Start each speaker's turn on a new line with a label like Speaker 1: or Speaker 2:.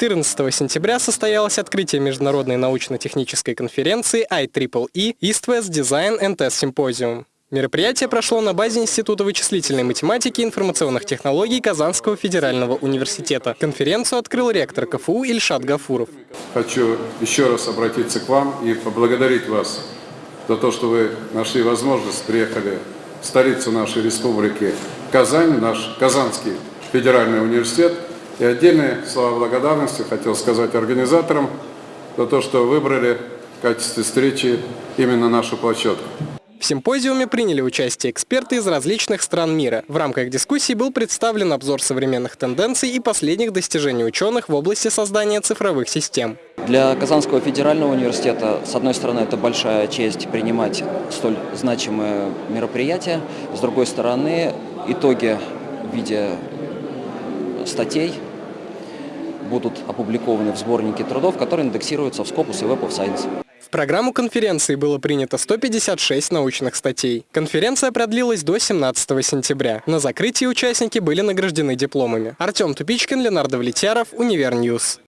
Speaker 1: 14 сентября состоялось открытие международной научно-технической конференции IEEE East West Design and Test Symposium. Мероприятие прошло на базе Института вычислительной математики и информационных технологий Казанского федерального университета. Конференцию открыл ректор КФУ Ильшат Гафуров.
Speaker 2: Хочу еще раз обратиться к вам и поблагодарить вас за то, что вы нашли возможность, приехали в столицу нашей республики Казань, наш Казанский федеральный университет. И отдельные слова благодарности хотел сказать организаторам за то, что выбрали в качестве встречи именно нашу площадку.
Speaker 1: В симпозиуме приняли участие эксперты из различных стран мира. В рамках дискуссии был представлен обзор современных тенденций и последних достижений ученых в области создания цифровых систем.
Speaker 3: Для Казанского федерального университета, с одной стороны, это большая честь принимать столь значимые мероприятия, с другой стороны, итоги в виде статей будут опубликованы в сборнике трудов, которые индексируются в Scopus и Web of Science.
Speaker 1: В программу конференции было принято 156 научных статей. Конференция продлилась до 17 сентября. На закрытии участники были награждены дипломами. Артем Тупичкин, Ленар Давлетьяров, Univer News.